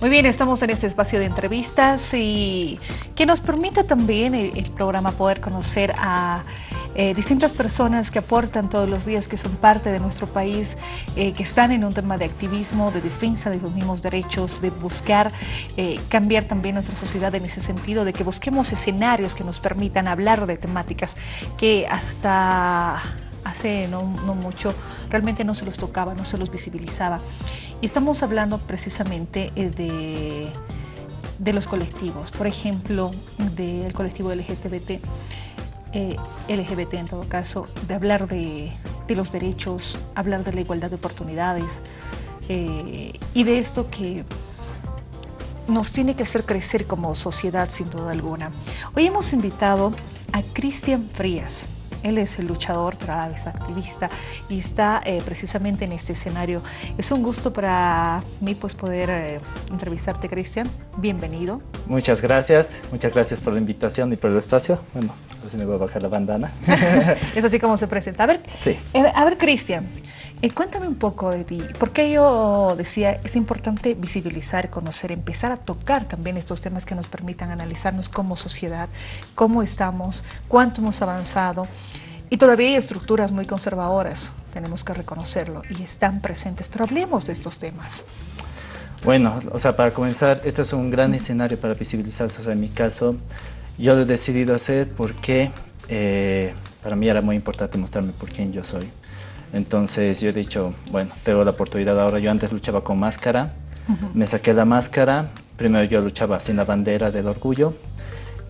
Muy bien, estamos en este espacio de entrevistas y que nos permita también el, programa poder conocer a eh, distintas personas que aportan todos los días, que son parte de nuestro país, eh, que están en un tema de activismo, de defensa de los mismos derechos, de buscar eh, cambiar también nuestra sociedad en ese sentido, de que busquemos escenarios que nos permitan hablar de temáticas que hasta hace no, mucho realmente no se los tocaba, no se los visibilizaba. Y estamos hablando precisamente eh, de, de los colectivos, por ejemplo, del colectivo LGBT, eh, LGBT en todo caso, de hablar de, los derechos, hablar de la igualdad de oportunidades eh, y de esto que nos tiene que hacer crecer como sociedad sin duda alguna. Hoy hemos invitado a Cristian Frías. Él es el luchador, pero a la activista y está eh, precisamente en este escenario. Es un gusto para mí pues poder eh, entrevistarte, Cristian. Bienvenido. Muchas gracias, muchas gracias por la invitación y por el espacio. Bueno, así me voy a bajar la bandana. es así como se presenta. A ver, sí. Eh, a ver Cristian, cuéntame un poco de ti, porque yo decía, es importante visibilizar, conocer, empezar a tocar también estos temas que nos permitan analizarnos como sociedad, cómo estamos, cuánto hemos avanzado. Y todavía hay estructuras muy conservadoras, tenemos que reconocerlo, y están presentes, pero hablemos de estos temas. Bueno, o sea, para comenzar, este es un gran escenario para visibilizarse. O sea, en mi caso, yo lo he decidido hacer porque eh, para mí era muy importante mostrarme por quién yo soy. Entonces yo he dicho, bueno, tengo la oportunidad ahora. Yo antes luchaba con máscara, me saqué la máscara. Primero yo luchaba sin la bandera del orgullo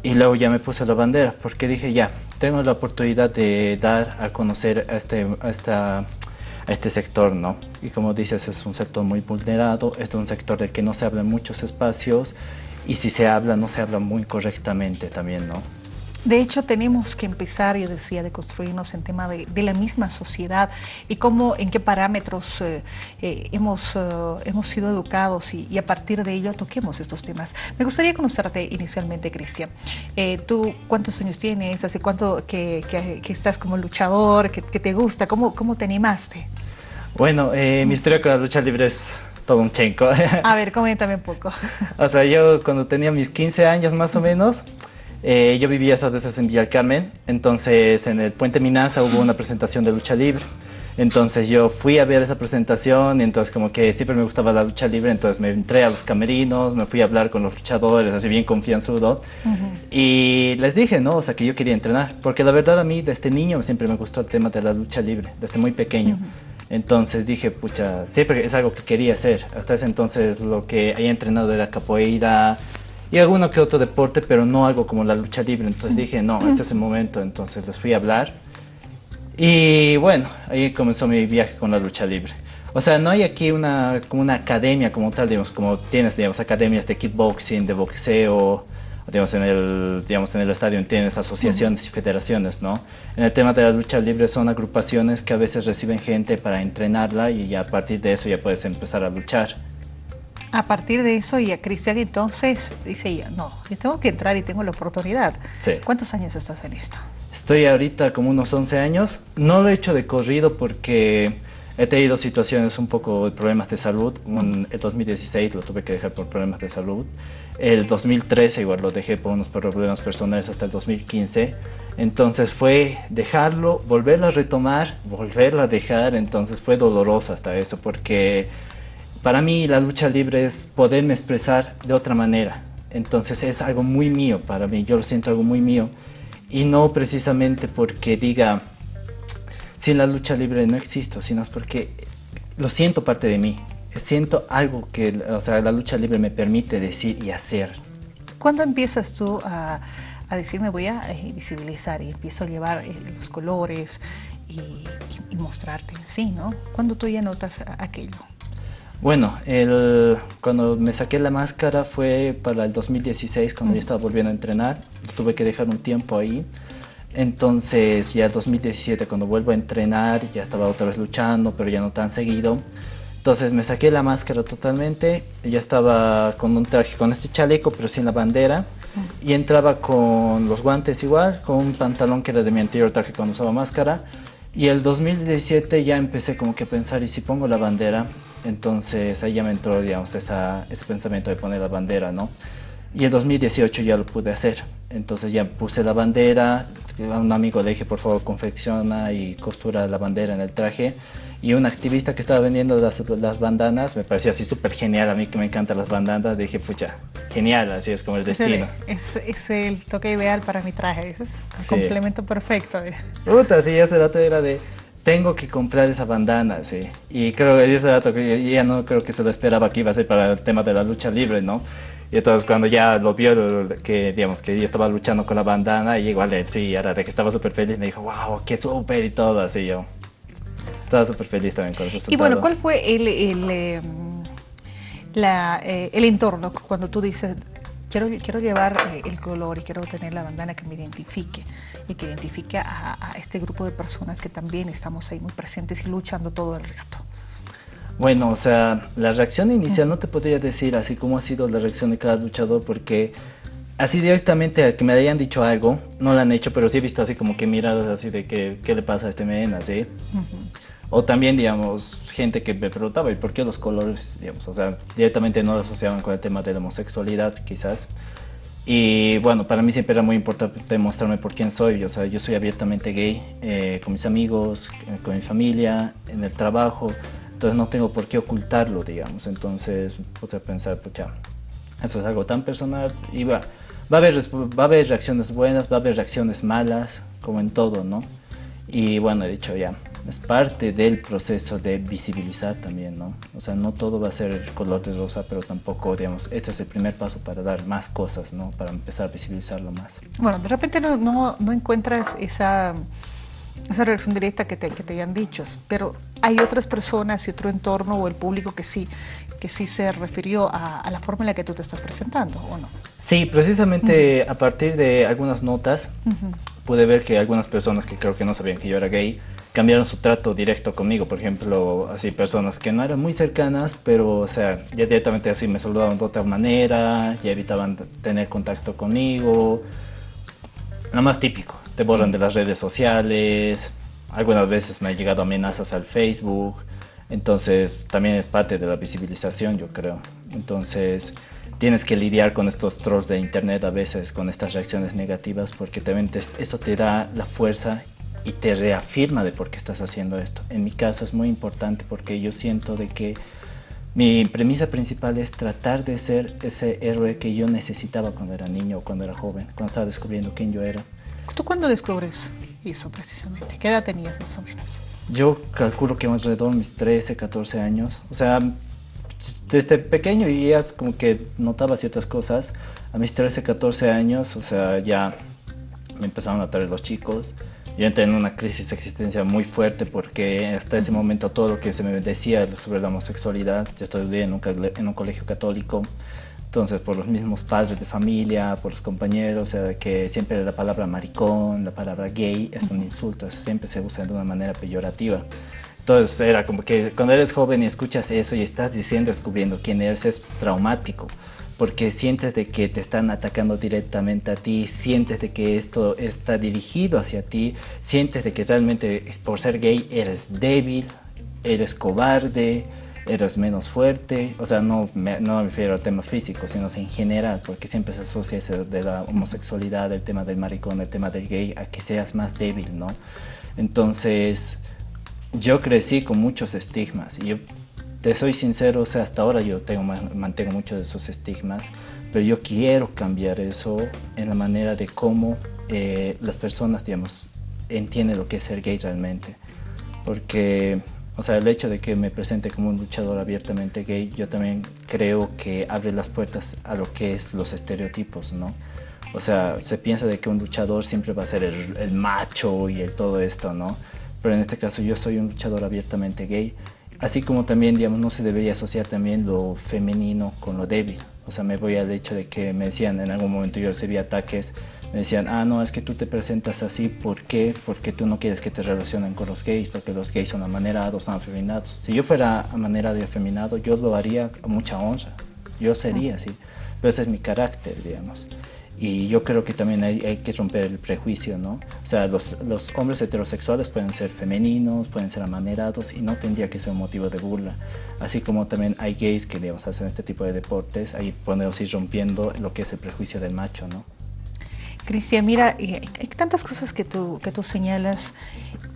y luego ya me puse la bandera porque dije, ya, tengo la oportunidad de dar a conocer a este, a este sector, ¿no? Y como dices, es un sector muy vulnerado, es un sector del que no se habla en muchos espacios y si se habla, no se habla muy correctamente también, ¿no? De hecho, tenemos que empezar, yo decía, de construirnos en tema de, la misma sociedad y cómo, en qué parámetros eh, eh, hemos, eh, hemos sido educados y, a partir de ello toquemos estos temas. Me gustaría conocerte inicialmente, Cristian. ¿Tú cuántos años tienes? ¿Hace cuánto que, estás como luchador? ¿Qué te gusta? ¿Cómo, ¿Cómo te animaste? Bueno, mi historia con la lucha libre es todo un chenco. A ver, coméntame un poco. O sea, yo cuando tenía mis 15 años más o menos... Eh, yo vivía esas veces en Villa Carmen, entonces en el Puente Minaza hubo una presentación de lucha libre. Entonces yo fui a ver esa presentación y entonces como que siempre me gustaba la lucha libre, entonces me entré a los camerinos, me fui a hablar con los luchadores, así bien confianzudo. Y les dije, ¿no? O sea, que yo quería entrenar, porque la verdad a mí desde niño siempre me gustó el tema de la lucha libre, desde muy pequeño. Entonces dije, pucha, siempre es algo que quería hacer. Hasta ese entonces lo que había entrenado era capoeira, y alguno que otro deporte, pero no algo como la lucha libre. Entonces dije, no, este es el momento. Entonces les fui a hablar. Y bueno, ahí comenzó mi viaje con la lucha libre. O sea, no hay aquí una, como una academia como tal, digamos, como tienes, digamos, academias de kickboxing, de boxeo, digamos, en el, digamos, en el estadio tienes asociaciones y federaciones, ¿no? En el tema de la lucha libre son agrupaciones que a veces reciben gente para entrenarla y a partir de eso ya puedes empezar a luchar. A partir de eso, y a Cristian entonces dice ella, no, yo tengo que entrar y tengo la oportunidad. ¿Cuántos años estás en esto? Estoy ahorita como unos 11 años. No lo he hecho de corrido porque he tenido situaciones un poco de problemas de salud. En el 2016 lo tuve que dejar por problemas de salud. El 2013 igual lo dejé por unos problemas personales hasta el 2015. Entonces fue dejarlo, volverlo a retomar, volverlo a dejar. Entonces fue doloroso hasta eso porque para mí la lucha libre es poderme expresar de otra manera. Entonces es algo muy mío para mí, yo lo siento algo muy mío. Y no precisamente porque diga, sin la lucha libre no existo, sino es porque lo siento parte de mí. Siento algo que o sea, la lucha libre me permite decir y hacer. ¿Cuándo empiezas tú a, a decir, voy a eh, visibilizar y empiezo a llevar eh, los colores y, y, mostrarte? Sí, ¿no? ¿Cuándo tú ya notas aquello? Bueno, el, cuando me saqué la máscara fue para el 2016, cuando ya estaba volviendo a entrenar. Tuve que dejar un tiempo ahí. Entonces ya el 2017, cuando vuelvo a entrenar, ya estaba otra vez luchando, pero ya no tan seguido. Entonces me saqué la máscara totalmente, ya estaba con un traje, con este chaleco, pero sin la bandera. Y entraba con los guantes igual, con un pantalón que era de mi anterior traje cuando usaba máscara. Y el 2017 ya empecé como que a pensar, ¿y si pongo la bandera? Entonces ahí ya me entró, digamos, esa, ese pensamiento de poner la bandera, ¿no? Y en 2018 ya lo pude hacer. Entonces ya puse la bandera, a un amigo le dije, por favor, confecciona y costura la bandera en el traje. Y un activista que estaba vendiendo las, las bandanas, me pareció así súper genial, a mí que me encantan las bandanas, dije, pucha, genial, así es como el destino. Es, es el toque ideal para mi traje, es el complemento perfecto. Puta, sí, ese rato era de, tengo que comprar esa bandana, sí. Y creo que ese rato que ya no creo que se lo esperaba que iba a ser para el tema de la lucha libre, ¿no? Y entonces cuando ya lo vio, que digamos que yo estaba luchando con la bandana, y igual sí, era de que estaba súper feliz, me dijo, wow, qué súper y todo, así yo. Estaba súper feliz también con el resultado. Y bueno, ¿cuál fue el, el, em, la, eh, el entorno cuando tú dices, quiero, quiero llevar eh, el color y quiero tener la bandana que me identifique y que identifique a, a este grupo de personas que también estamos ahí muy presentes y luchando todo el rato? Bueno, o sea, la reacción inicial no te podría decir así como ha sido la reacción de cada luchador porque así directamente a que me hayan dicho algo, no lo han hecho, pero sí he visto así como que miradas así de que, qué le pasa a este men, así. O también, digamos, gente que me preguntaba, ¿y por qué los colores? Digamos, o sea, directamente no lo asociaban con el tema de la homosexualidad, quizás. Y bueno, para mí siempre era muy importante mostrarme por quién soy. O sea, yo soy abiertamente gay, eh, con mis amigos, eh, con mi familia, en el trabajo. Entonces no tengo por qué ocultarlo, digamos. Entonces puse a pensar, pucha, eso es algo tan personal y va, va, a haber, va a haber reacciones buenas, va a haber reacciones malas, como en todo, ¿no? Y bueno, he dicho ya, es parte del proceso de visibilizar también, ¿no? O sea, no todo va a ser color de rosa, pero tampoco, digamos, este es el primer paso para dar más cosas, ¿no? Para empezar a visibilizarlo más. Bueno, de repente no, no, no encuentras esa esa reacción directa que te, que te hayan dicho, pero hay otras personas y otro entorno o el público que sí, que sí se refirió a, la forma en la que tú te estás presentando, ¿o no? Sí, precisamente a partir de algunas notas pude ver que algunas personas que creo que no sabían que yo era gay cambiaron su trato directo conmigo, por ejemplo, así personas que no eran muy cercanas, pero o sea, ya directamente así me saludaban de otra manera, ya evitaban tener contacto conmigo, lo más típico te borran de las redes sociales, algunas veces me han llegado amenazas al Facebook, entonces también es parte de la visibilización yo creo. Entonces tienes que lidiar con estos trolls de internet a veces, con estas reacciones negativas, porque también eso te da la fuerza y te reafirma de por qué estás haciendo esto. En mi caso es muy importante porque yo siento de que mi premisa principal es tratar de ser ese héroe que yo necesitaba cuando era niño o cuando era joven, cuando estaba descubriendo quién yo era. ¿Tú cuándo descubres eso precisamente? ¿Qué edad tenías más o menos? Yo calculo que más alrededor de mis 13, 14 años. O sea, desde pequeño ya como que notaba ciertas cosas. A mis 13, 14 años, o sea, ya me empezaron a traer los chicos. Yo entré en una crisis existencial muy fuerte porque hasta ese momento todo lo que se me decía sobre la homosexualidad, yo estudié en un, en un colegio católico, entonces, por los mismos padres de familia, por los compañeros, o sea, que siempre la palabra maricón, la palabra gay es un insulto, siempre se usa de una manera peyorativa. Entonces, era como que cuando eres joven y escuchas eso y estás diciendo, descubriendo quién eres, es traumático porque sientes de que te están atacando directamente a ti, sientes de que esto está dirigido hacia ti, sientes de que realmente por ser gay eres débil, eres cobarde, eres menos fuerte, o sea, no me, no me refiero al tema físico, sino en general, porque siempre se asocia eso de la homosexualidad, el tema del maricón, el tema del gay, a que seas más débil, ¿no? Entonces, yo crecí con muchos estigmas y yo te soy sincero, o sea, hasta ahora yo tengo, mantengo muchos de esos estigmas, pero yo quiero cambiar eso en la manera de cómo eh, las personas, digamos, entienden lo que es ser gay realmente. Porque o sea, el hecho de que me presente como un luchador abiertamente gay, yo también creo que abre las puertas a lo que es los estereotipos, ¿no? O sea, se piensa de que un luchador siempre va a ser el, macho y el todo esto, ¿no? Pero en este caso yo soy un luchador abiertamente gay, así como también, digamos, no se debería asociar también lo femenino con lo débil. O sea, me voy al hecho de que me decían, en algún momento yo recibí ataques me decían, ah, no, es que tú te presentas así, ¿por qué? Porque tú no quieres que te relacionen con los gays, porque los gays son amanerados, son afeminados. Si yo fuera amanera de afeminado, yo lo haría a mucha honra, yo sería así, pero ese es mi carácter, digamos. Y yo creo que también hay, que romper el prejuicio, ¿no? O sea, los, los, hombres heterosexuales pueden ser femeninos, pueden ser amanerados y no tendría que ser un motivo de burla. Así como también hay gays que, digamos, hacen este tipo de deportes, ahí podemos ir rompiendo lo que es el prejuicio del macho, ¿no? Cristian, mira, hay tantas cosas que tú, que tú señalas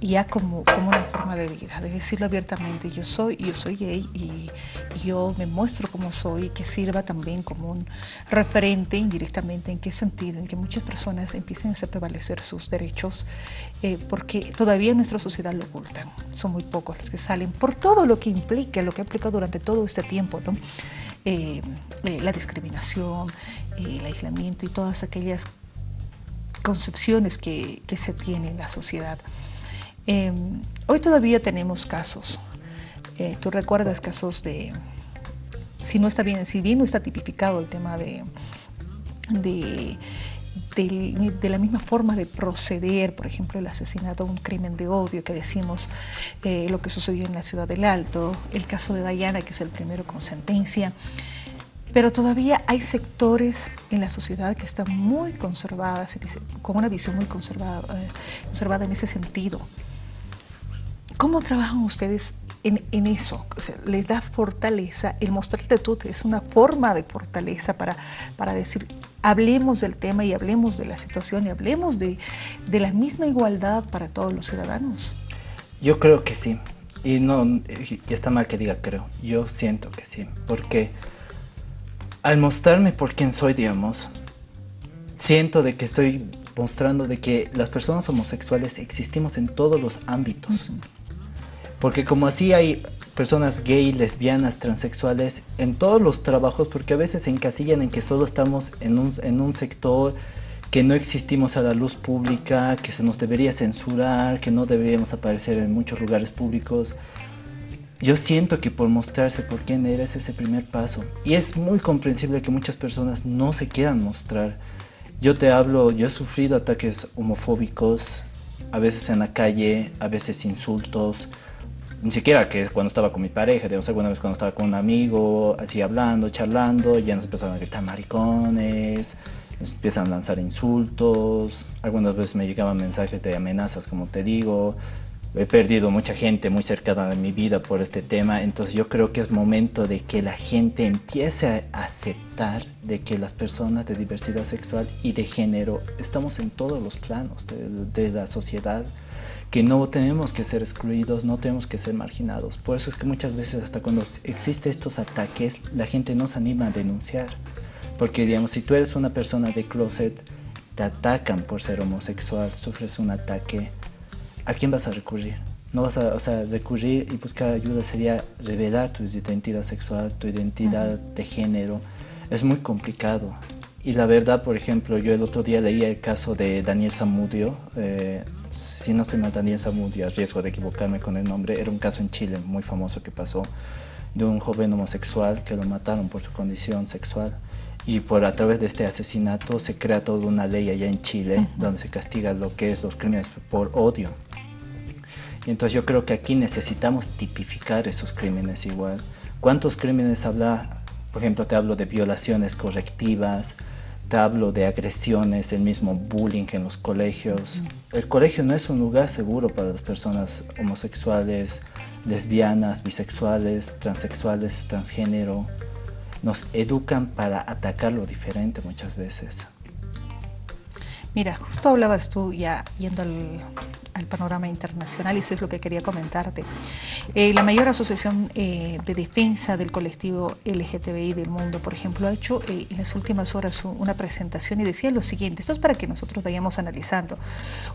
ya como, como una forma de vida, de decirlo abiertamente, yo soy, yo soy gay y, yo me muestro como soy, que sirva también como un referente indirectamente, en qué sentido, en que muchas personas empiecen a hacer prevalecer sus derechos, eh, porque todavía en nuestra sociedad lo ocultan, son muy pocos los que salen, por todo lo que implica, lo que ha implicado durante todo este tiempo, ¿no? Eh, eh, la discriminación, el aislamiento y todas aquellas concepciones que, se tienen en la sociedad. Em, hoy todavía tenemos casos, eh, tú recuerdas casos de, si no está bien, si bien no está tipificado el tema de, de, la misma forma de proceder, por ejemplo, el asesinato, un crimen de odio que decimos, eh, lo que sucedió en la ciudad del Alto, el caso de Dayana, que es el primero con sentencia, pero todavía hay sectores en la sociedad que están muy conservadas, con una visión muy conservada, eh, conservada en ese sentido. ¿Cómo trabajan ustedes en, eso? ¿Les da fortaleza? El mostrarte tú es una forma de fortaleza para, para decir, hablemos del tema y hablemos de la situación y hablemos de, de la misma igualdad para todos los ciudadanos. Yo creo que sí. Y no, y está mal que diga creo. Yo siento que sí. Porque al mostrarme por quién soy, digamos, siento de que estoy mostrando de que las personas homosexuales existimos en todos los ámbitos. Porque como así hay personas gay, lesbianas, transexuales en todos los trabajos, porque a veces se encasillan en que solo estamos en un, en un sector, que no existimos a la luz pública, que se nos debería censurar, que no deberíamos aparecer en muchos lugares públicos yo siento que por mostrarse por quién eres es ese primer paso. Y es muy comprensible que muchas personas no se quieran mostrar. Yo te hablo, yo he sufrido ataques homofóbicos, a veces en la calle, a veces insultos, ni siquiera que cuando estaba con mi pareja, digamos, alguna vez cuando estaba con un amigo, así hablando, charlando, ya nos empezaron a gritar maricones, nos empiezan a lanzar insultos, algunas veces me llegaban mensajes de amenazas, como te digo, he perdido mucha gente muy cercana de mi vida por este tema, entonces yo creo que es momento de que la gente empiece a aceptar de que las personas de diversidad sexual y de género estamos en todos los planos de, la sociedad, que no tenemos que ser excluidos, no tenemos que ser marginados. Por eso es que muchas veces hasta cuando existen estos ataques, la gente no se anima a denunciar. Porque digamos, si tú eres una persona de closet, te atacan por ser homosexual, sufres un ataque, ¿a quién vas a recurrir? No vas a, o sea, recurrir y buscar ayuda sería revelar tu identidad sexual, tu identidad de género. Es muy complicado. Y la verdad, por ejemplo, yo el otro día leía el caso de Daniel Zamudio. Eh, si no estoy mal, Daniel Zamudio, a riesgo de equivocarme con el nombre, era un caso en Chile muy famoso que pasó de un joven homosexual que lo mataron por su condición sexual y por a través de este asesinato se crea toda una ley allá en Chile donde se castiga lo que es los crímenes por odio. Y entonces yo creo que aquí necesitamos tipificar esos crímenes igual. ¿Cuántos crímenes habla? Por ejemplo, te hablo de violaciones correctivas, te hablo de agresiones, el mismo bullying en los colegios. El colegio no es un lugar seguro para las personas homosexuales, lesbianas, bisexuales, transexuales, transgénero. Nos educan para atacar lo diferente muchas veces. Mira, justo hablabas tú ya yendo al, panorama internacional y eso es lo que quería comentarte. Eh, la mayor asociación eh, de defensa del colectivo LGTBI del mundo, por ejemplo, ha hecho eh, en las últimas horas una presentación y decía lo siguiente, esto es para que nosotros vayamos analizando.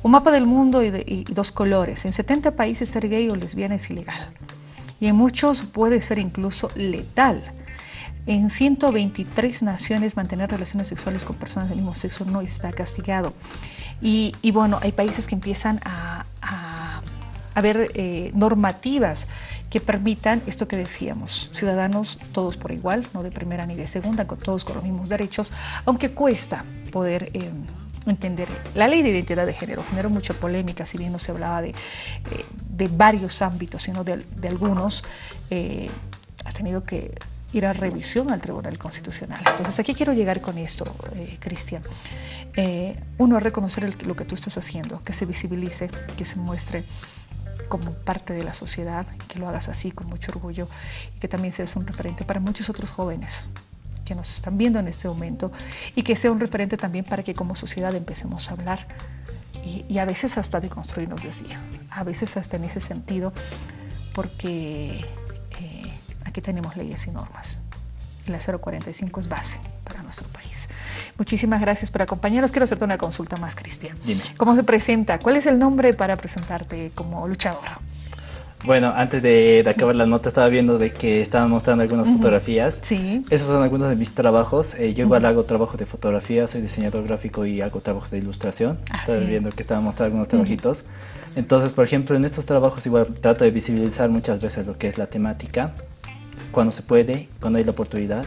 Un mapa del mundo y, dos colores. En 70 países ser gay o lesbiana es ilegal y en muchos puede ser incluso letal. En 123 naciones mantener relaciones sexuales con personas del mismo sexo no está castigado. Y, bueno, hay países que empiezan a, a, eh, normativas que permitan esto que decíamos, ciudadanos todos por igual, no de primera ni de segunda, con todos con los mismos derechos, aunque cuesta poder... Eh, entender. La ley de identidad de género generó mucha polémica, si bien no se hablaba de, eh, de varios ámbitos, sino de algunos, ha tenido que ir a revisión al Tribunal Constitucional. Entonces aquí quiero llegar con esto, eh, Cristian. Eh, uno, a reconocer lo que tú estás haciendo, que se visibilice, que se muestre como parte de la sociedad, que lo hagas así con mucho orgullo y que también seas un referente para muchos otros jóvenes que nos están viendo en este momento y que sea un referente también para que como sociedad empecemos a hablar y, a veces hasta de construirnos decía, a veces hasta en ese sentido, porque aquí tenemos leyes y normas. La 045 es base para nuestro país. Muchísimas gracias por acompañarnos. Quiero hacerte una consulta más, Cristian. ¿Cómo se presenta? ¿Cuál es el nombre para presentarte como luchador? Bueno, antes de, acabar la nota estaba viendo de que estaban mostrando algunas fotografías. Sí. Esos son algunos de mis trabajos. Eh, yo igual hago trabajo de fotografía, soy diseñador gráfico y hago trabajos de ilustración. Ah, estaba viendo que estaban mostrando algunos trabajitos. Entonces, por ejemplo, en estos trabajos igual trato de visibilizar muchas veces lo que es la temática, cuando se puede, cuando hay la oportunidad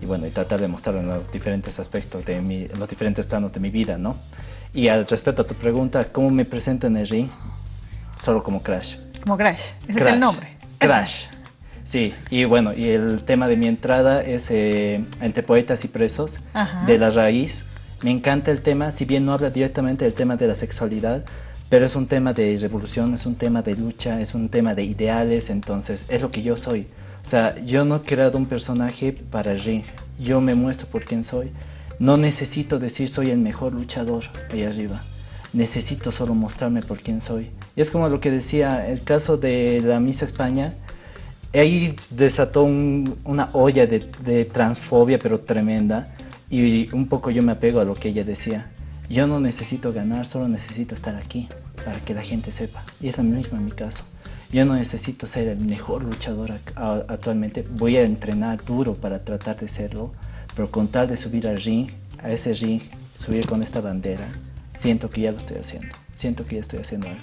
y bueno, y tratar de mostrarlo en los diferentes aspectos de mi, en los diferentes planos de mi vida, ¿no? Y al respecto a tu pregunta, ¿cómo me presento en el ring? Solo como Crash. Como Crash, ese es el nombre. Crash. Sí, y bueno, y el tema de mi entrada es eh, entre poetas y presos, de la raíz. Me encanta el tema, si bien no habla directamente del tema de la sexualidad, pero es un tema de revolución, es un tema de lucha, es un tema de ideales, entonces es lo que yo soy. O sea, yo no he creado un personaje para el ring, yo me muestro por quién soy. No necesito decir soy el mejor luchador ahí arriba, necesito solo mostrarme por quién soy. Y es como lo que decía, el caso de la Misa España, ahí desató una olla de, de transfobia pero tremenda y un poco yo me apego a lo que ella decía. Yo no necesito ganar, solo necesito estar aquí para que la gente sepa. Y es lo mismo en mi caso. Yo no necesito ser el mejor luchador actualmente, voy a entrenar duro para tratar de serlo, pero con tal de subir al ring, a ese ring, subir con esta bandera, siento que ya lo estoy haciendo, siento que ya estoy haciendo algo.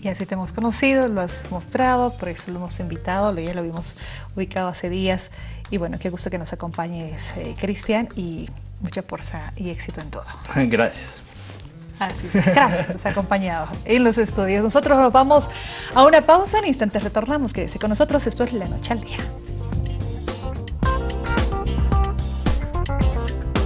Y así te hemos conocido, lo has mostrado, por eso lo hemos invitado, ya lo vimos ubicado hace días. Y bueno, qué gusto que nos acompañes, eh, Cristian, y mucha fuerza y éxito en todo. Gracias. Así es, gracias, acompañado en los estudios. Nosotros nos vamos a una pausa, en instantes retornamos. Quédese con nosotros, esto es La Noche al Día.